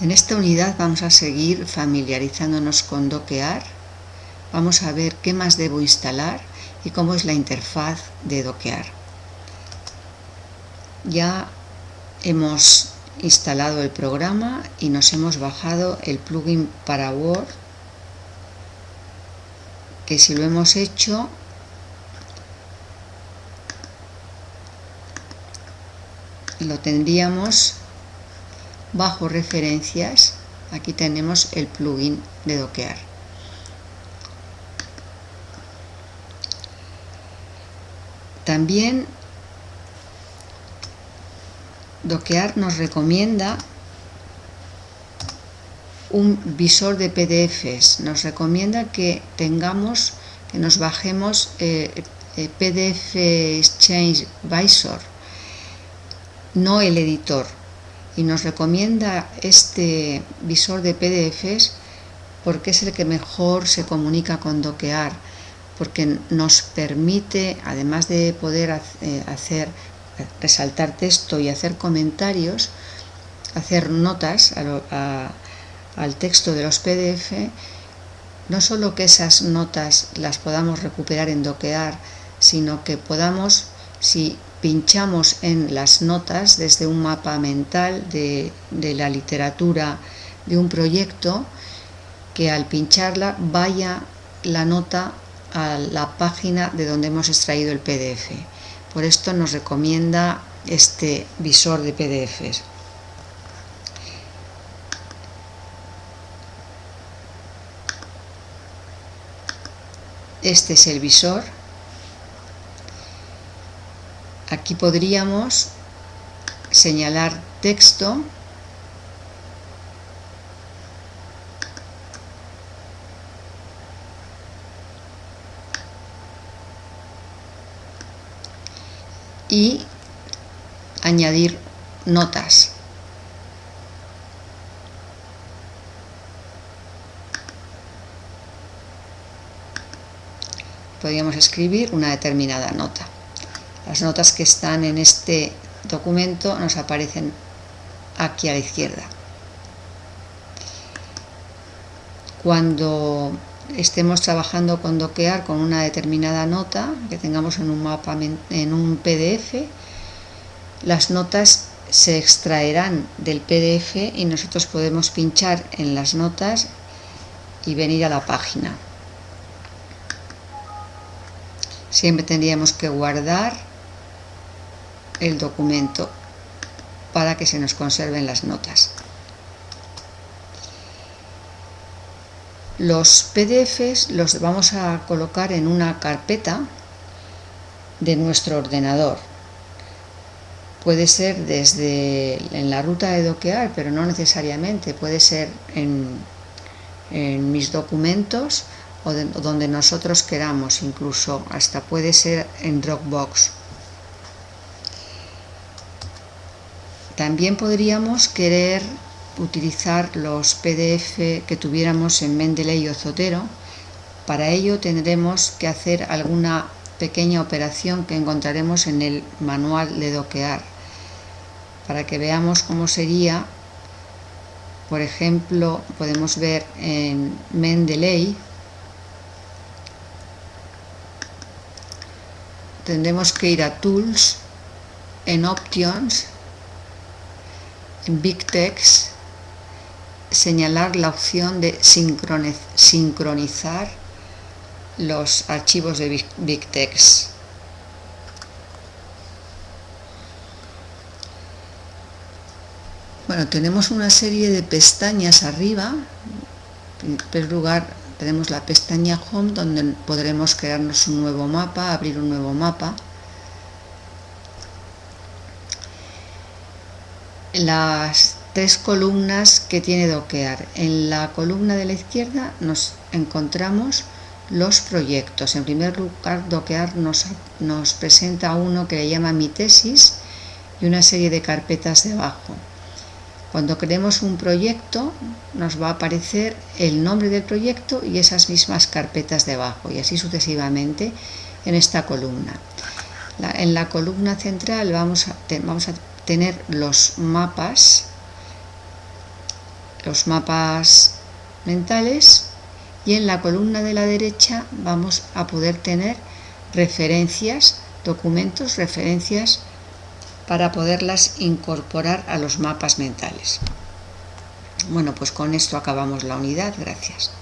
En esta unidad vamos a seguir familiarizándonos con Doquear. Vamos a ver qué más debo instalar y cómo es la interfaz de Doquear. Ya hemos instalado el programa y nos hemos bajado el plugin para Word que si lo hemos hecho lo tendríamos bajo referencias aquí tenemos el plugin de doquear también doquear nos recomienda un visor de pdfs nos recomienda que tengamos que nos bajemos eh, eh, pdf exchange visor no el editor y nos recomienda este visor de PDFs porque es el que mejor se comunica con Doquear, porque nos permite, además de poder eh, hacer resaltar texto y hacer comentarios, hacer notas al texto de los PDF, no solo que esas notas las podamos recuperar en Doquear, sino que podamos, si pinchamos en las notas desde un mapa mental de, la literatura de un proyecto que al pincharla vaya la nota a la página de donde hemos extraído el PDF. Por esto nos recomienda este visor de PDFs. Este es el visor aquí podríamos señalar texto y añadir notas. Podríamos escribir una determinada nota. Las notas que están en este documento nos aparecen aquí a la izquierda. Cuando estemos trabajando con doquear con una determinada nota que tengamos en un mapa en un PDF, las notas se extraerán del PDF y nosotros podemos pinchar en las notas y venir a la página. Siempre tendríamos que guardar el documento para que se nos conserven las notas. Los PDFs los vamos a colocar en una carpeta de nuestro ordenador. Puede ser desde en la ruta de doquear, pero no necesariamente. Puede ser en, en mis documentos o donde nosotros queramos, incluso hasta puede ser en Dropbox. También podríamos querer utilizar los PDF que tuviéramos en Mendeley o Zotero. Para ello tendremos que hacer alguna pequeña operación que encontraremos en el manual de doquear. Para que veamos cómo sería, por ejemplo, podemos ver en Mendeley, tendremos que ir a Tools, en Options, Big Text señalar la opción de sincronizar los archivos de Big Text. Bueno, tenemos una serie de pestañas arriba. En primer lugar tenemos la pestaña Home donde podremos crearnos un nuevo mapa, abrir un nuevo mapa. Las tres columnas que tiene Doquear. En la columna de la izquierda nos encontramos los proyectos. En primer lugar, Doquear nos, nos presenta uno que le llama Mi tesis y una serie de carpetas debajo. Cuando creemos un proyecto nos va a aparecer el nombre del proyecto y esas mismas carpetas debajo y así sucesivamente en esta columna. en la columna central vamos a, vamos a tener los mapas los mapas mentales y en la columna de la derecha vamos a poder tener referencias, documentos, referencias para poderlas incorporar a los mapas mentales. Bueno, pues con esto acabamos la unidad. Gracias.